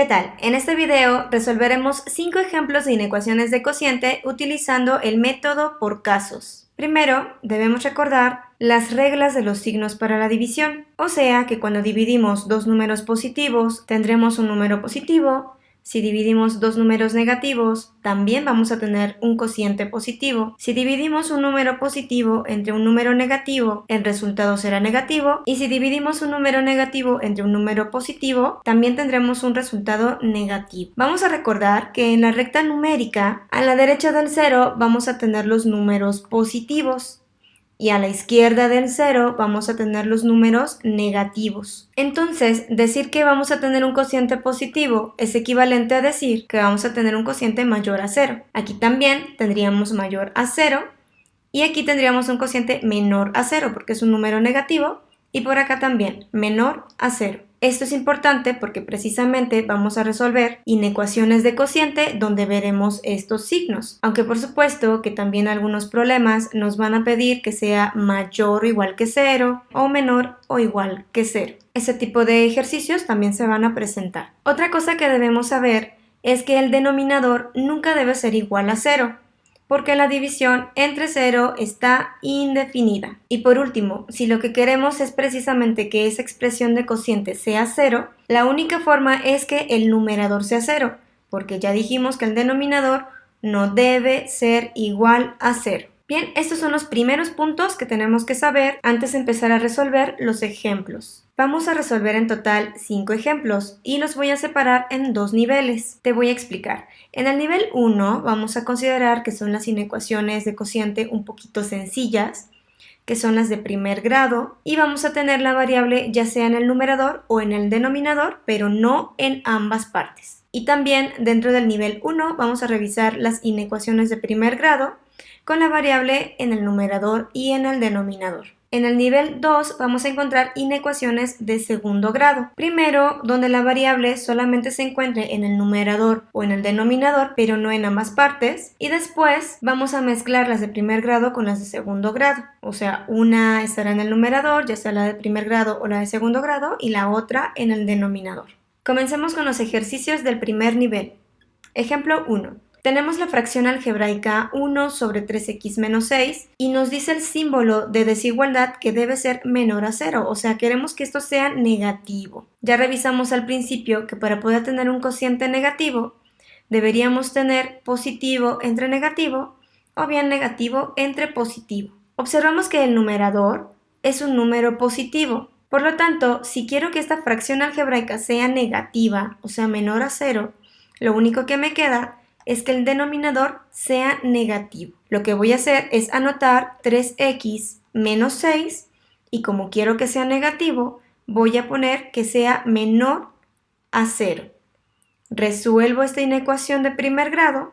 ¿Qué tal? En este video resolveremos 5 ejemplos de inecuaciones de cociente utilizando el método por casos. Primero, debemos recordar las reglas de los signos para la división, o sea que cuando dividimos dos números positivos tendremos un número positivo si dividimos dos números negativos, también vamos a tener un cociente positivo. Si dividimos un número positivo entre un número negativo, el resultado será negativo. Y si dividimos un número negativo entre un número positivo, también tendremos un resultado negativo. Vamos a recordar que en la recta numérica, a la derecha del cero, vamos a tener los números positivos y a la izquierda del cero vamos a tener los números negativos. Entonces, decir que vamos a tener un cociente positivo es equivalente a decir que vamos a tener un cociente mayor a cero. Aquí también tendríamos mayor a cero y aquí tendríamos un cociente menor a cero porque es un número negativo y por acá también menor a cero. Esto es importante porque precisamente vamos a resolver inecuaciones de cociente donde veremos estos signos, aunque por supuesto que también algunos problemas nos van a pedir que sea mayor o igual que cero o menor o igual que cero. Ese tipo de ejercicios también se van a presentar. Otra cosa que debemos saber es que el denominador nunca debe ser igual a cero porque la división entre cero está indefinida. Y por último, si lo que queremos es precisamente que esa expresión de cociente sea cero, la única forma es que el numerador sea cero, porque ya dijimos que el denominador no debe ser igual a cero. Bien, estos son los primeros puntos que tenemos que saber antes de empezar a resolver los ejemplos. Vamos a resolver en total 5 ejemplos y los voy a separar en dos niveles. Te voy a explicar. En el nivel 1 vamos a considerar que son las inecuaciones de cociente un poquito sencillas, que son las de primer grado, y vamos a tener la variable ya sea en el numerador o en el denominador, pero no en ambas partes. Y también dentro del nivel 1 vamos a revisar las inecuaciones de primer grado, con la variable en el numerador y en el denominador. En el nivel 2 vamos a encontrar inecuaciones de segundo grado. Primero, donde la variable solamente se encuentre en el numerador o en el denominador, pero no en ambas partes. Y después vamos a mezclar las de primer grado con las de segundo grado. O sea, una estará en el numerador, ya sea la de primer grado o la de segundo grado, y la otra en el denominador. Comencemos con los ejercicios del primer nivel. Ejemplo 1. Tenemos la fracción algebraica 1 sobre 3x menos 6 y nos dice el símbolo de desigualdad que debe ser menor a 0, o sea, queremos que esto sea negativo. Ya revisamos al principio que para poder tener un cociente negativo, deberíamos tener positivo entre negativo o bien negativo entre positivo. Observamos que el numerador es un número positivo, por lo tanto, si quiero que esta fracción algebraica sea negativa, o sea menor a 0, lo único que me queda es que el denominador sea negativo. Lo que voy a hacer es anotar 3x menos 6 y como quiero que sea negativo, voy a poner que sea menor a 0. Resuelvo esta inecuación de primer grado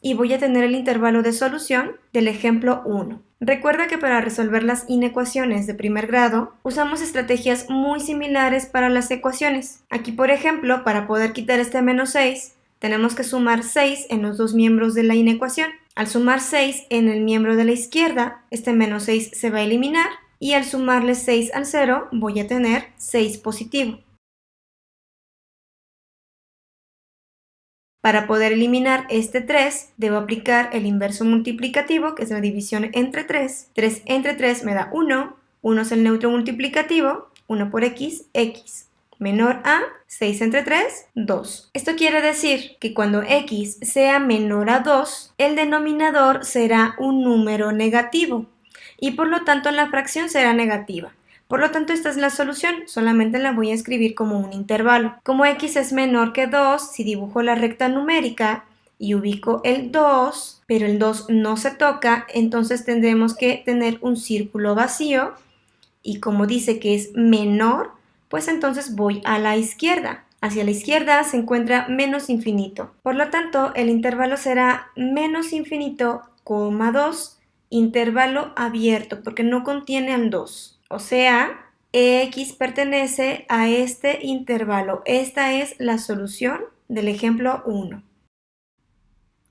y voy a tener el intervalo de solución del ejemplo 1. Recuerda que para resolver las inecuaciones de primer grado usamos estrategias muy similares para las ecuaciones. Aquí por ejemplo, para poder quitar este menos 6, tenemos que sumar 6 en los dos miembros de la inecuación. Al sumar 6 en el miembro de la izquierda, este menos 6 se va a eliminar y al sumarle 6 al 0 voy a tener 6 positivo. Para poder eliminar este 3, debo aplicar el inverso multiplicativo, que es la división entre 3. 3 entre 3 me da 1, 1 es el neutro multiplicativo, 1 por x, x menor a 6 entre 3, 2. Esto quiere decir que cuando x sea menor a 2, el denominador será un número negativo y por lo tanto la fracción será negativa. Por lo tanto, esta es la solución, solamente la voy a escribir como un intervalo. Como x es menor que 2, si dibujo la recta numérica y ubico el 2, pero el 2 no se toca, entonces tendremos que tener un círculo vacío y como dice que es menor, pues entonces voy a la izquierda. Hacia la izquierda se encuentra menos infinito. Por lo tanto, el intervalo será menos infinito, coma 2, intervalo abierto, porque no contiene al 2. O sea, x pertenece a este intervalo. Esta es la solución del ejemplo 1.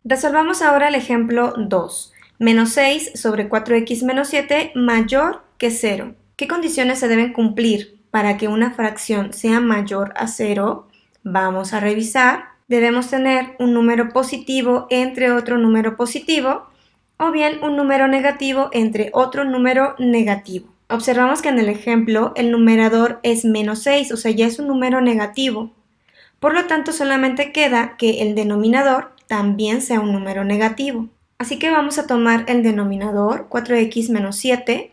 Resolvamos ahora el ejemplo 2. Menos 6 sobre 4x menos 7 mayor que 0. ¿Qué condiciones se deben cumplir para que una fracción sea mayor a 0, Vamos a revisar. Debemos tener un número positivo entre otro número positivo o bien un número negativo entre otro número negativo. Observamos que en el ejemplo el numerador es menos 6, o sea, ya es un número negativo. Por lo tanto, solamente queda que el denominador también sea un número negativo. Así que vamos a tomar el denominador 4x menos 7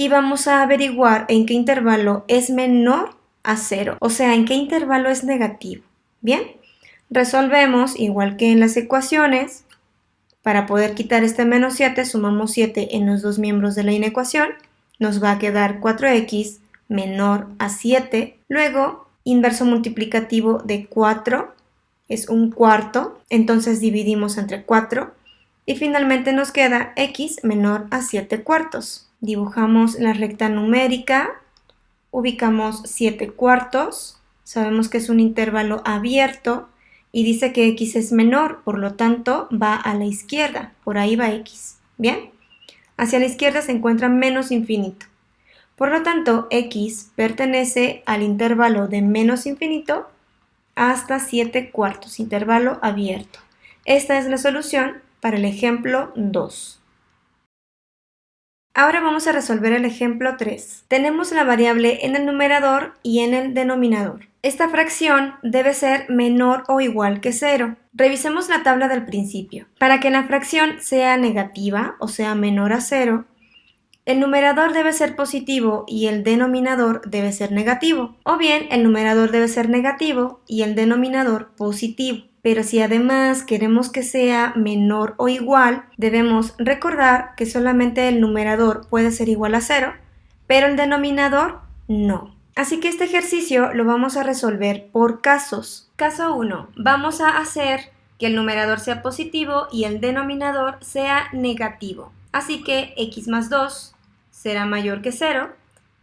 y vamos a averiguar en qué intervalo es menor a 0, o sea, en qué intervalo es negativo. Bien, resolvemos igual que en las ecuaciones. Para poder quitar este menos 7, sumamos 7 en los dos miembros de la inecuación nos va a quedar 4x menor a 7. Luego, inverso multiplicativo de 4 es un cuarto, entonces dividimos entre 4. Y finalmente nos queda x menor a 7 cuartos. Dibujamos la recta numérica, ubicamos 7 cuartos, sabemos que es un intervalo abierto y dice que x es menor, por lo tanto va a la izquierda, por ahí va x. ¿Bien? Hacia la izquierda se encuentra menos infinito. Por lo tanto, x pertenece al intervalo de menos infinito hasta 7 cuartos, intervalo abierto. Esta es la solución para el ejemplo 2. Ahora vamos a resolver el ejemplo 3. Tenemos la variable en el numerador y en el denominador. Esta fracción debe ser menor o igual que 0. Revisemos la tabla del principio. Para que la fracción sea negativa, o sea menor a 0, el numerador debe ser positivo y el denominador debe ser negativo. O bien, el numerador debe ser negativo y el denominador positivo. Pero si además queremos que sea menor o igual, debemos recordar que solamente el numerador puede ser igual a 0, pero el denominador no. Así que este ejercicio lo vamos a resolver por casos. Caso 1. Vamos a hacer que el numerador sea positivo y el denominador sea negativo. Así que x más 2 será mayor que 0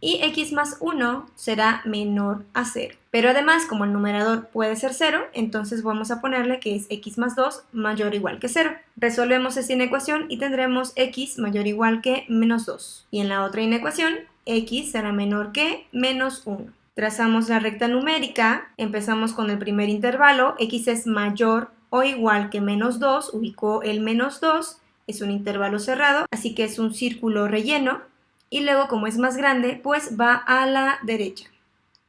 y x más 1 será menor a 0. Pero además, como el numerador puede ser 0, entonces vamos a ponerle que es x más 2 mayor o igual que 0. Resolvemos esta inecuación y tendremos x mayor o igual que menos 2. Y en la otra inecuación, x será menor que menos 1. Trazamos la recta numérica, empezamos con el primer intervalo, x es mayor o igual que menos 2, ubicó el menos 2, es un intervalo cerrado, así que es un círculo relleno, y luego como es más grande, pues va a la derecha.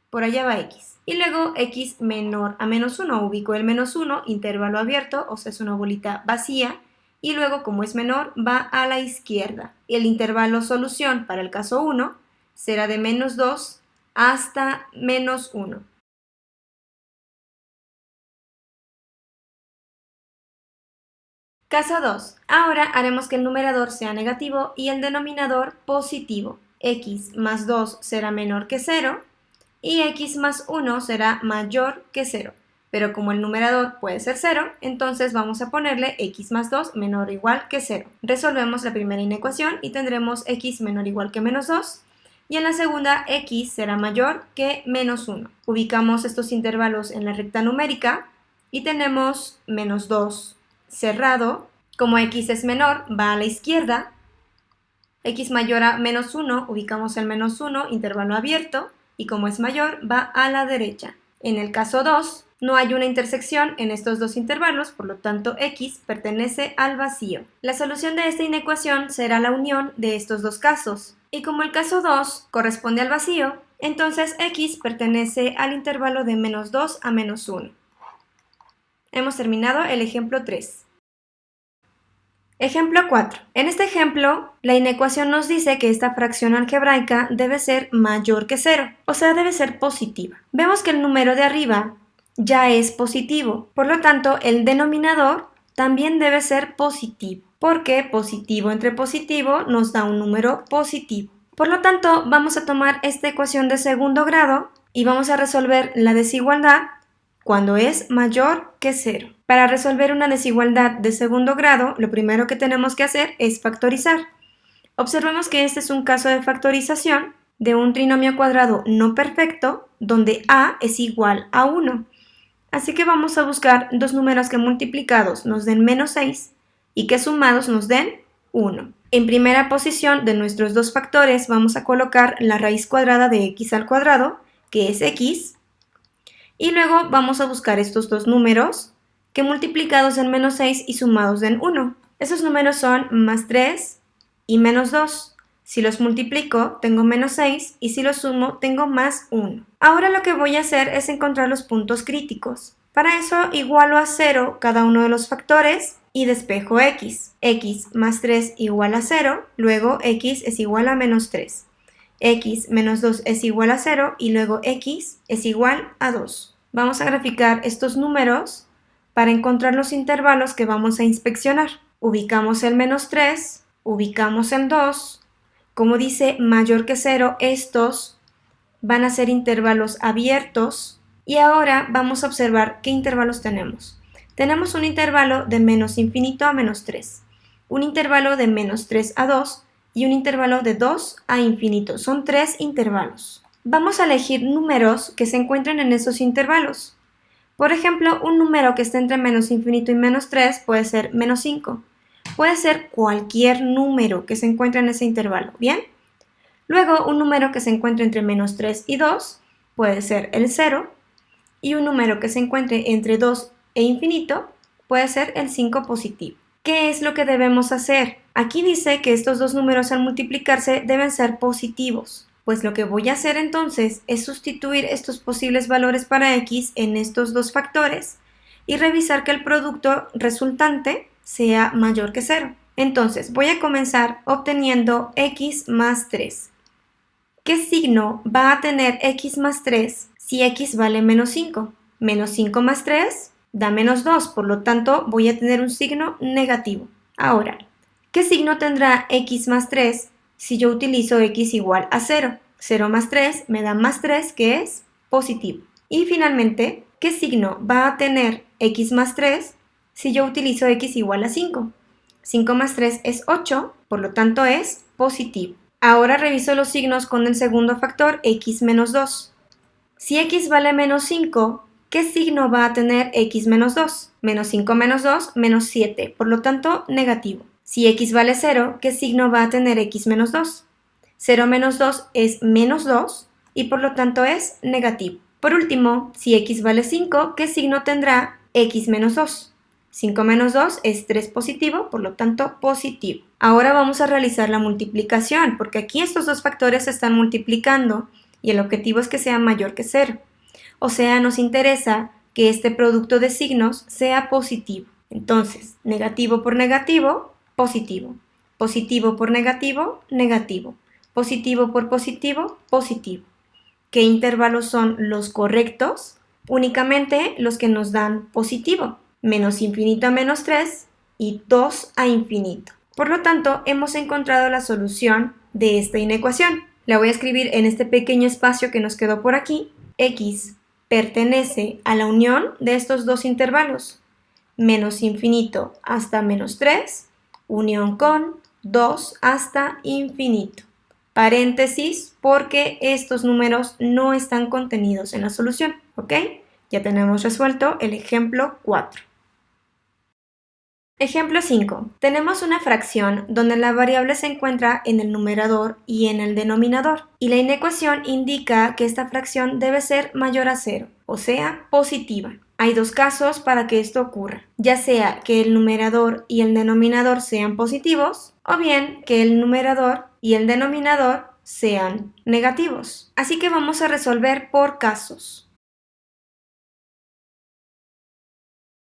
Por allá va x. Y luego x menor a menos 1, ubico el menos 1, intervalo abierto, o sea es una bolita vacía, y luego como es menor va a la izquierda. El intervalo solución para el caso 1 será de menos 2 hasta menos 1. Caso 2. Ahora haremos que el numerador sea negativo y el denominador positivo. x más 2 será menor que 0 y x más 1 será mayor que 0. Pero como el numerador puede ser 0, entonces vamos a ponerle x más 2 menor o igual que 0. Resolvemos la primera inecuación y tendremos x menor o igual que menos 2 y en la segunda x será mayor que menos 1. Ubicamos estos intervalos en la recta numérica y tenemos menos 2 cerrado, como x es menor, va a la izquierda, x mayor a menos 1, ubicamos el menos 1, intervalo abierto, y como es mayor, va a la derecha. En el caso 2, no hay una intersección en estos dos intervalos, por lo tanto x pertenece al vacío. La solución de esta inecuación será la unión de estos dos casos. Y como el caso 2 corresponde al vacío, entonces x pertenece al intervalo de menos 2 a menos 1. Hemos terminado el ejemplo 3. Ejemplo 4. En este ejemplo, la inecuación nos dice que esta fracción algebraica debe ser mayor que 0, o sea, debe ser positiva. Vemos que el número de arriba ya es positivo, por lo tanto, el denominador también debe ser positivo, porque positivo entre positivo nos da un número positivo. Por lo tanto, vamos a tomar esta ecuación de segundo grado y vamos a resolver la desigualdad cuando es mayor que 0. Para resolver una desigualdad de segundo grado, lo primero que tenemos que hacer es factorizar. Observemos que este es un caso de factorización de un trinomio cuadrado no perfecto donde a es igual a 1. Así que vamos a buscar dos números que multiplicados nos den menos 6 y que sumados nos den 1. En primera posición de nuestros dos factores vamos a colocar la raíz cuadrada de x al cuadrado, que es x, Y luego vamos a buscar estos dos números que multiplicados en menos 6 y sumados en 1. Esos números son más 3 y menos 2. Si los multiplico, tengo menos 6 y si los sumo, tengo más 1. Ahora lo que voy a hacer es encontrar los puntos críticos. Para eso igualo a 0 cada uno de los factores y despejo x. x más 3 igual a 0, luego x es igual a menos 3. X menos 2 es igual a 0 y luego x es igual a 2. Vamos a graficar estos números para encontrar los intervalos que vamos a inspeccionar. Ubicamos el menos 3, ubicamos el 2. Como dice mayor que 0, estos van a ser intervalos abiertos. Y ahora vamos a observar qué intervalos tenemos. Tenemos un intervalo de menos infinito a menos 3, un intervalo de menos 3 a 2 y un intervalo de 2 a infinito. Son tres intervalos. Vamos a elegir números que se encuentren en esos intervalos. Por ejemplo, un número que esté entre menos infinito y menos 3 puede ser menos 5. Puede ser cualquier número que se encuentre en ese intervalo, ¿bien? Luego, un número que se encuentre entre menos 3 y 2 puede ser el 0. Y un número que se encuentre entre 2 e infinito puede ser el 5 positivo. ¿Qué es lo que debemos hacer? Aquí dice que estos dos números al multiplicarse deben ser positivos. Pues lo que voy a hacer entonces es sustituir estos posibles valores para x en estos dos factores y revisar que el producto resultante sea mayor que 0. Entonces voy a comenzar obteniendo x más 3. ¿Qué signo va a tener x más 3 si x vale menos 5? Menos 5 más 3 da menos 2, por lo tanto voy a tener un signo negativo. Ahora, ¿qué signo tendrá x más 3 si yo utilizo x igual a 0. 0 más 3 me da más 3 que es positivo. Y finalmente, ¿qué signo va a tener x más 3 si yo utilizo x igual a 5? 5 más 3 es 8, por lo tanto es positivo. Ahora reviso los signos con el segundo factor x menos 2. Si x vale menos 5, ¿qué signo va a tener x menos 2? Menos 5 menos 2, menos 7, por lo tanto negativo. Si x vale 0, ¿qué signo va a tener x menos 2? 0 menos 2 es menos 2 y por lo tanto es negativo. Por último, si x vale 5, ¿qué signo tendrá x menos 2? 5 menos 2 es 3 positivo, por lo tanto positivo. Ahora vamos a realizar la multiplicación, porque aquí estos dos factores se están multiplicando y el objetivo es que sea mayor que 0. O sea, nos interesa que este producto de signos sea positivo. Entonces, negativo por negativo positivo. Positivo por negativo, negativo. Positivo por positivo, positivo. ¿Qué intervalos son los correctos? Únicamente los que nos dan positivo. Menos infinito a menos 3 y 2 a infinito. Por lo tanto, hemos encontrado la solución de esta inecuación. La voy a escribir en este pequeño espacio que nos quedó por aquí. X pertenece a la unión de estos dos intervalos. Menos infinito hasta menos 3 unión con 2 hasta infinito. Paréntesis porque estos números no están contenidos en la solución, ¿ok? Ya tenemos resuelto el ejemplo 4. Ejemplo 5. Tenemos una fracción donde la variable se encuentra en el numerador y en el denominador, y la inecuación indica que esta fracción debe ser mayor a 0, o sea, positiva. Hay dos casos para que esto ocurra, ya sea que el numerador y el denominador sean positivos, o bien que el numerador y el denominador sean negativos. Así que vamos a resolver por casos.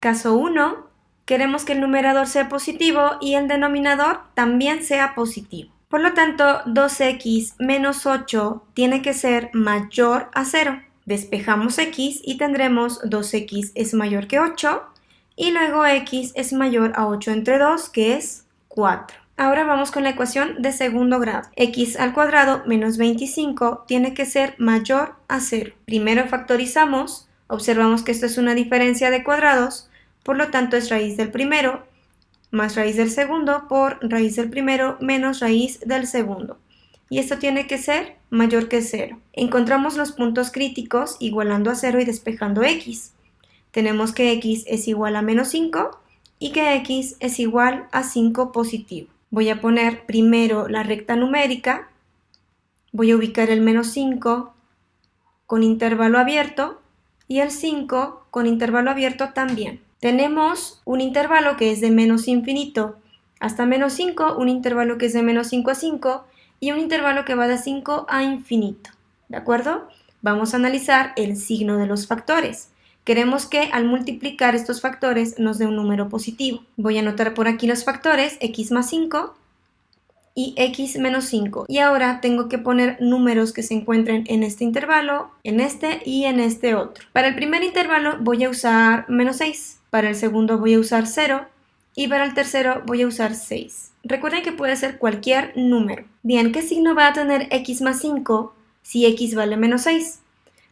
Caso 1 Queremos que el numerador sea positivo y el denominador también sea positivo. Por lo tanto, 2x menos 8 tiene que ser mayor a 0. Despejamos x y tendremos 2x es mayor que 8 y luego x es mayor a 8 entre 2 que es 4. Ahora vamos con la ecuación de segundo grado. x al cuadrado menos 25 tiene que ser mayor a 0. Primero factorizamos, observamos que esto es una diferencia de cuadrados, por lo tanto, es raíz del primero más raíz del segundo por raíz del primero menos raíz del segundo. Y esto tiene que ser mayor que 0. Encontramos los puntos críticos igualando a 0 y despejando x. Tenemos que x es igual a menos 5 y que x es igual a 5 positivo. Voy a poner primero la recta numérica, voy a ubicar el menos 5 con intervalo abierto y el 5 con intervalo abierto también. Tenemos un intervalo que es de menos infinito hasta menos 5, un intervalo que es de menos 5 a 5 y un intervalo que va de 5 a infinito. ¿De acuerdo? Vamos a analizar el signo de los factores. Queremos que al multiplicar estos factores nos dé un número positivo. Voy a anotar por aquí los factores x más 5 y x menos 5. Y ahora tengo que poner números que se encuentren en este intervalo, en este y en este otro. Para el primer intervalo voy a usar menos 6, para el segundo voy a usar 0 y para el tercero voy a usar 6. Recuerden que puede ser cualquier número. Bien, ¿qué signo va a tener x más 5 si x vale menos 6?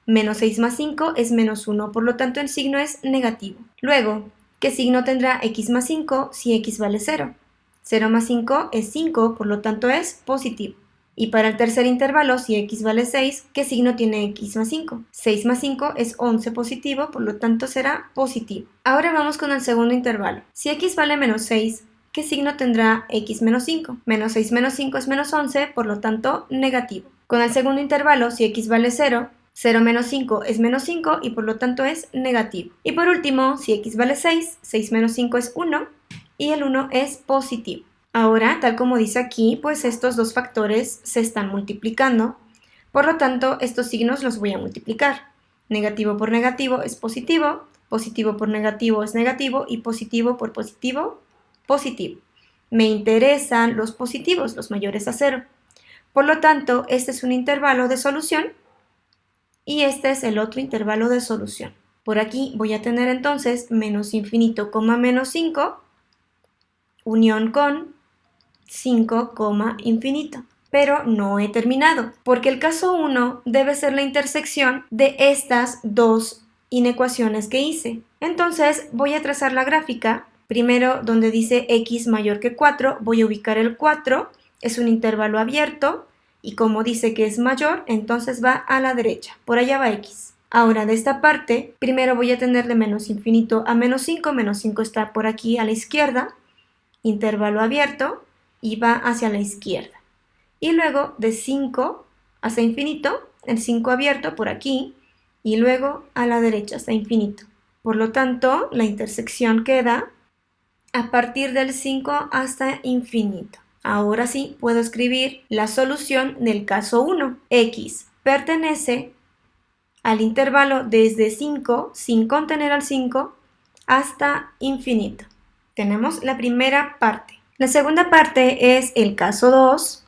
Menos 6 más 5 es menos 1, por lo tanto el signo es negativo. Luego, ¿qué signo tendrá x más 5 si x vale 0? 0 más 5 es 5, por lo tanto es positivo. Y para el tercer intervalo, si x vale 6, ¿qué signo tiene x más 5? 6 más 5 es 11 positivo, por lo tanto será positivo. Ahora vamos con el segundo intervalo. Si x vale menos 6, ¿qué signo tendrá x menos 5? Menos 6 menos 5 es menos 11, por lo tanto negativo. Con el segundo intervalo, si x vale 0, 0 menos 5 es menos 5 y por lo tanto es negativo. Y por último, si x vale 6, 6 menos 5 es 1 y el 1 es positivo. Ahora, tal como dice aquí, pues estos dos factores se están multiplicando. Por lo tanto, estos signos los voy a multiplicar. Negativo por negativo es positivo, positivo por negativo es negativo y positivo por positivo, positivo. Me interesan los positivos, los mayores a cero. Por lo tanto, este es un intervalo de solución y este es el otro intervalo de solución. Por aquí voy a tener entonces menos infinito, menos 5 unión con 5, infinito. Pero no he terminado, porque el caso 1 debe ser la intersección de estas dos inecuaciones que hice. Entonces voy a trazar la gráfica. Primero, donde dice x mayor que 4, voy a ubicar el 4. Es un intervalo abierto y como dice que es mayor, entonces va a la derecha. Por allá va x. Ahora, de esta parte, primero voy a tener de menos infinito a menos 5. Menos 5 está por aquí a la izquierda intervalo abierto y va hacia la izquierda. Y luego de 5 hasta infinito, el 5 abierto por aquí y luego a la derecha hasta infinito. Por lo tanto, la intersección queda a partir del 5 hasta infinito. Ahora sí puedo escribir la solución del caso 1. x pertenece al intervalo desde 5, sin contener al 5, hasta infinito tenemos la primera parte. La segunda parte es el caso 2,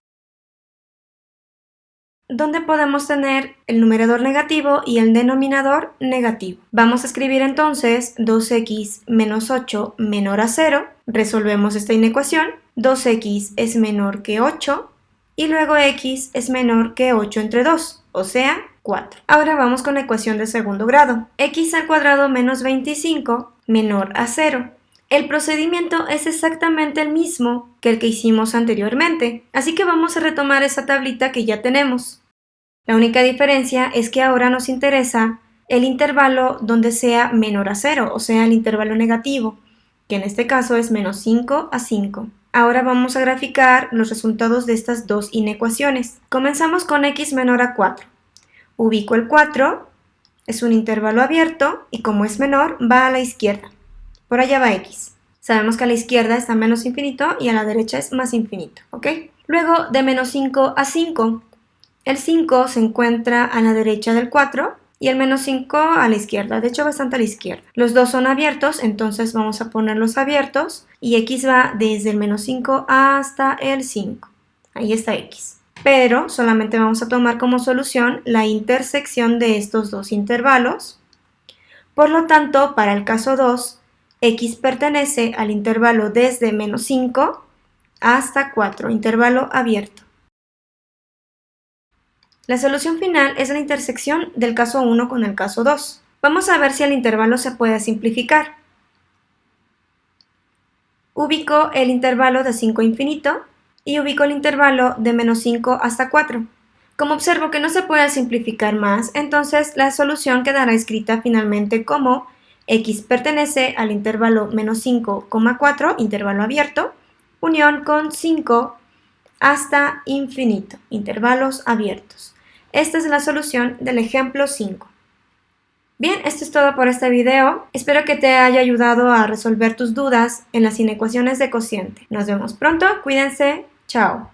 donde podemos tener el numerador negativo y el denominador negativo. Vamos a escribir entonces 2x menos 8 menor a 0. Resolvemos esta inecuación. 2x es menor que 8 y luego x es menor que 8 entre 2, o sea, 4. Ahora vamos con la ecuación de segundo grado. x al cuadrado menos 25 menor a 0. El procedimiento es exactamente el mismo que el que hicimos anteriormente, así que vamos a retomar esa tablita que ya tenemos. La única diferencia es que ahora nos interesa el intervalo donde sea menor a 0, o sea, el intervalo negativo, que en este caso es menos 5 a 5. Ahora vamos a graficar los resultados de estas dos inecuaciones. Comenzamos con x menor a 4. Ubico el 4, es un intervalo abierto y como es menor va a la izquierda. Por allá va x. Sabemos que a la izquierda está menos infinito y a la derecha es más infinito, ¿ok? Luego de menos 5 a 5, el 5 se encuentra a la derecha del 4 y el menos 5 a la izquierda, de hecho bastante a la izquierda. Los dos son abiertos, entonces vamos a ponerlos abiertos y x va desde el menos 5 hasta el 5. Ahí está x. Pero solamente vamos a tomar como solución la intersección de estos dos intervalos. Por lo tanto, para el caso 2, x pertenece al intervalo desde menos 5 hasta 4, intervalo abierto. La solución final es la intersección del caso 1 con el caso 2. Vamos a ver si el intervalo se puede simplificar. Ubico el intervalo de 5 a infinito y ubico el intervalo de menos 5 hasta 4. Como observo que no se puede simplificar más, entonces la solución quedará escrita finalmente como X pertenece al intervalo menos 5,4, intervalo abierto, unión con 5 hasta infinito, intervalos abiertos. Esta es la solución del ejemplo 5. Bien, esto es todo por este video. Espero que te haya ayudado a resolver tus dudas en las inecuaciones de cociente. Nos vemos pronto, cuídense, chao.